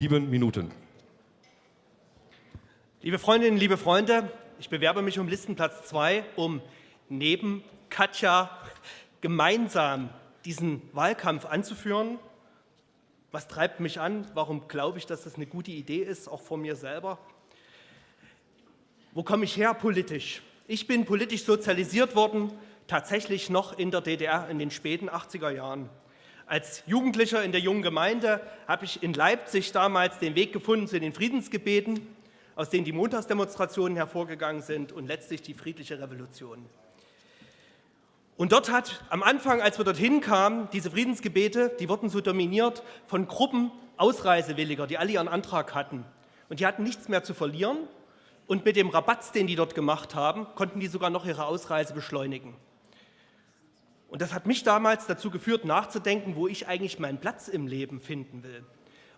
Sieben Minuten. Liebe Freundinnen, liebe Freunde, ich bewerbe mich um Listenplatz 2, um neben Katja gemeinsam diesen Wahlkampf anzuführen. Was treibt mich an? Warum glaube ich, dass das eine gute Idee ist, auch vor mir selber? Wo komme ich her politisch? Ich bin politisch sozialisiert worden, tatsächlich noch in der DDR in den späten 80er Jahren. Als Jugendlicher in der jungen Gemeinde habe ich in Leipzig damals den Weg gefunden zu den Friedensgebeten aus denen die Montagsdemonstrationen hervorgegangen sind und letztlich die friedliche Revolution. Und dort hat am Anfang, als wir dorthin kamen, diese Friedensgebete, die wurden so dominiert von Gruppen Ausreisewilliger, die alle ihren Antrag hatten. Und die hatten nichts mehr zu verlieren. Und mit dem Rabatz, den die dort gemacht haben, konnten die sogar noch ihre Ausreise beschleunigen. Und das hat mich damals dazu geführt, nachzudenken, wo ich eigentlich meinen Platz im Leben finden will.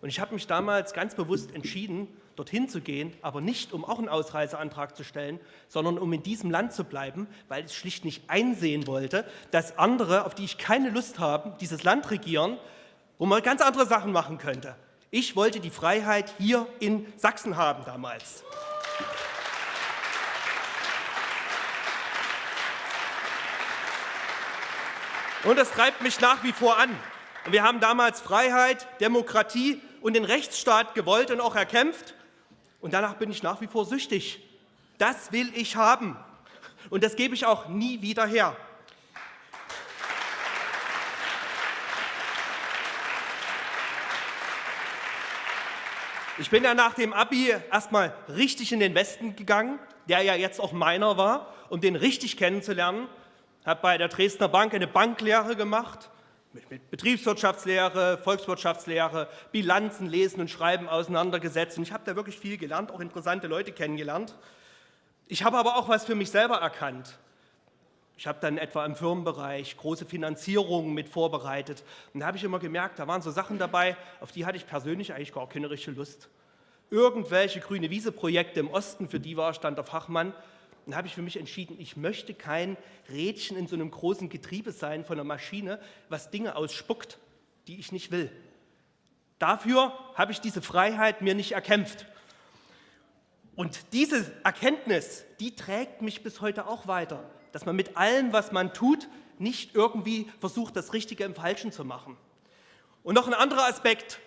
Und ich habe mich damals ganz bewusst entschieden, dorthin zu gehen, aber nicht, um auch einen Ausreiseantrag zu stellen, sondern um in diesem Land zu bleiben, weil ich schlicht nicht einsehen wollte, dass andere, auf die ich keine Lust habe, dieses Land regieren, wo man ganz andere Sachen machen könnte. Ich wollte die Freiheit hier in Sachsen haben damals. Und das treibt mich nach wie vor an. wir haben damals Freiheit, Demokratie und den Rechtsstaat gewollt und auch erkämpft. Und danach bin ich nach wie vor süchtig. Das will ich haben. Und das gebe ich auch nie wieder her. Ich bin ja nach dem Abi erstmal richtig in den Westen gegangen, der ja jetzt auch meiner war, um den richtig kennenzulernen. Habe bei der Dresdner Bank eine Banklehre gemacht mit Betriebswirtschaftslehre, Volkswirtschaftslehre, Bilanzen lesen und schreiben auseinandergesetzt. Und ich habe da wirklich viel gelernt, auch interessante Leute kennengelernt. Ich habe aber auch was für mich selber erkannt. Ich habe dann etwa im Firmenbereich große Finanzierungen mit vorbereitet. Und da habe ich immer gemerkt, da waren so Sachen dabei, auf die hatte ich persönlich eigentlich gar keine richtige Lust. Irgendwelche grüne Wiese-Projekte im Osten, für die war ich dann der Fachmann, dann habe ich für mich entschieden, ich möchte kein Rädchen in so einem großen Getriebe sein von einer Maschine, was Dinge ausspuckt, die ich nicht will. Dafür habe ich diese Freiheit mir nicht erkämpft. Und diese Erkenntnis, die trägt mich bis heute auch weiter, dass man mit allem, was man tut, nicht irgendwie versucht, das Richtige im Falschen zu machen. Und noch ein anderer Aspekt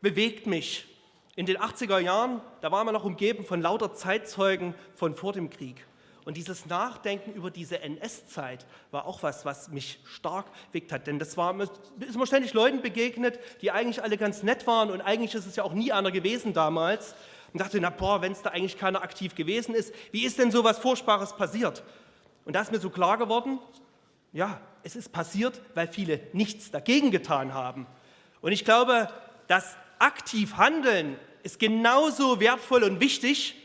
bewegt mich. In den 80er Jahren, da waren wir noch umgeben von lauter Zeitzeugen von vor dem Krieg. Und dieses Nachdenken über diese NS-Zeit war auch was, was mich stark bewegt hat. Denn das war, ist mir ständig Leuten begegnet, die eigentlich alle ganz nett waren und eigentlich ist es ja auch nie einer gewesen damals. Und dachte, na boah, wenn es da eigentlich keiner aktiv gewesen ist, wie ist denn so was Furchtbares passiert? Und da ist mir so klar geworden, ja, es ist passiert, weil viele nichts dagegen getan haben. Und ich glaube, das aktiv Handeln ist genauso wertvoll und wichtig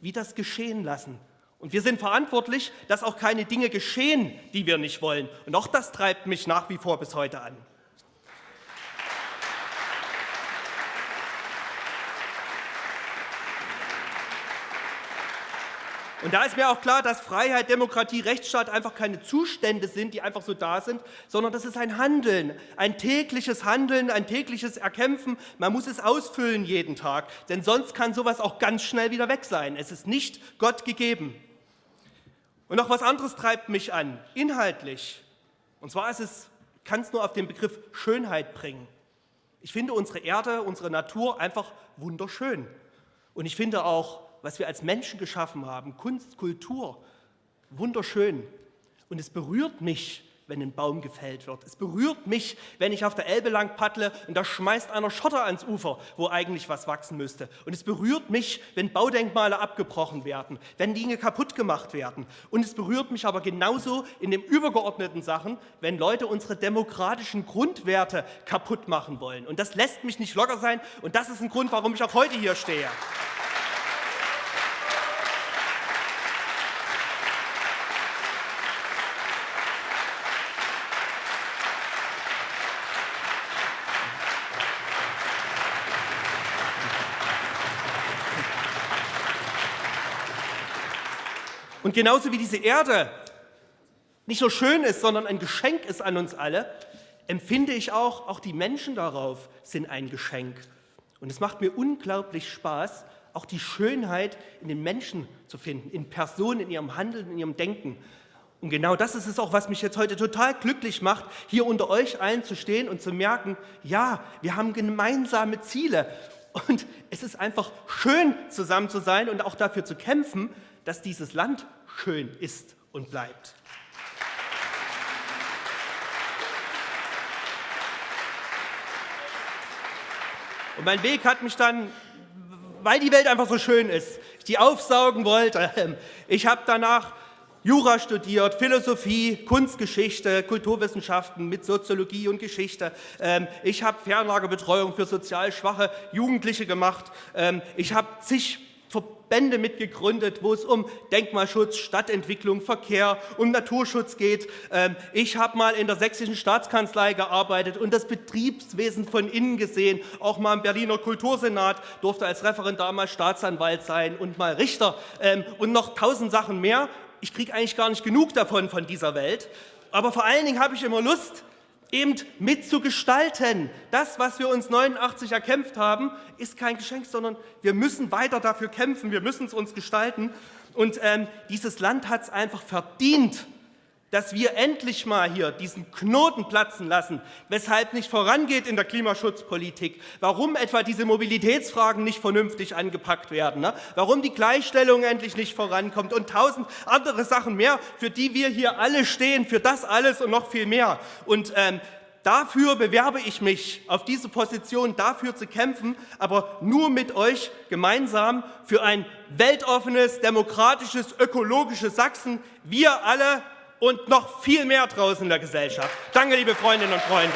wie das Geschehen lassen. Und wir sind verantwortlich, dass auch keine Dinge geschehen, die wir nicht wollen. Und auch das treibt mich nach wie vor bis heute an. Und da ist mir auch klar, dass Freiheit, Demokratie, Rechtsstaat einfach keine Zustände sind, die einfach so da sind, sondern das ist ein Handeln, ein tägliches Handeln, ein tägliches Erkämpfen. Man muss es ausfüllen jeden Tag, denn sonst kann sowas auch ganz schnell wieder weg sein. Es ist nicht Gott gegeben. Und noch was anderes treibt mich an, inhaltlich. Und zwar ist es, kann es nur auf den Begriff Schönheit bringen. Ich finde unsere Erde, unsere Natur einfach wunderschön. Und ich finde auch, was wir als Menschen geschaffen haben, Kunst, Kultur, wunderschön. Und es berührt mich, wenn ein Baum gefällt wird. Es berührt mich, wenn ich auf der Elbe lang paddle und da schmeißt einer Schotter ans Ufer, wo eigentlich was wachsen müsste. Und es berührt mich, wenn Baudenkmale abgebrochen werden, wenn Dinge kaputt gemacht werden. Und es berührt mich aber genauso in den übergeordneten Sachen, wenn Leute unsere demokratischen Grundwerte kaputt machen wollen. Und das lässt mich nicht locker sein und das ist ein Grund, warum ich auch heute hier stehe. Und genauso wie diese Erde nicht nur schön ist, sondern ein Geschenk ist an uns alle, empfinde ich auch, auch die Menschen darauf sind ein Geschenk. Und es macht mir unglaublich Spaß, auch die Schönheit in den Menschen zu finden, in Personen, in ihrem Handeln, in ihrem Denken. Und genau das ist es auch, was mich jetzt heute total glücklich macht, hier unter euch allen zu stehen und zu merken, ja, wir haben gemeinsame Ziele. Und es ist einfach schön, zusammen zu sein und auch dafür zu kämpfen, dass dieses Land schön ist und bleibt. Und mein Weg hat mich dann, weil die Welt einfach so schön ist, ich die aufsaugen wollte, ich habe danach Jura studiert, Philosophie, Kunstgeschichte, Kulturwissenschaften mit Soziologie und Geschichte. Ähm, ich habe Fernlagerbetreuung für sozial schwache Jugendliche gemacht. Ähm, ich habe zig Verbände mitgegründet, wo es um Denkmalschutz, Stadtentwicklung, Verkehr, um Naturschutz geht. Ähm, ich habe mal in der sächsischen Staatskanzlei gearbeitet und das Betriebswesen von innen gesehen, auch mal im Berliner Kultursenat, durfte als Referendar mal Staatsanwalt sein und mal Richter und noch tausend Sachen mehr ich kriege eigentlich gar nicht genug davon, von dieser Welt. Aber vor allen Dingen habe ich immer Lust, eben mitzugestalten. Das, was wir uns 89 erkämpft haben, ist kein Geschenk, sondern wir müssen weiter dafür kämpfen, wir müssen es uns gestalten. Und ähm, dieses Land hat es einfach verdient, dass wir endlich mal hier diesen Knoten platzen lassen, weshalb nicht vorangeht in der Klimaschutzpolitik, warum etwa diese Mobilitätsfragen nicht vernünftig angepackt werden, ne? warum die Gleichstellung endlich nicht vorankommt und tausend andere Sachen mehr, für die wir hier alle stehen, für das alles und noch viel mehr. Und ähm, Dafür bewerbe ich mich, auf diese Position dafür zu kämpfen, aber nur mit euch gemeinsam für ein weltoffenes, demokratisches, ökologisches Sachsen. Wir alle und noch viel mehr draußen in der Gesellschaft. Danke, liebe Freundinnen und Freunde.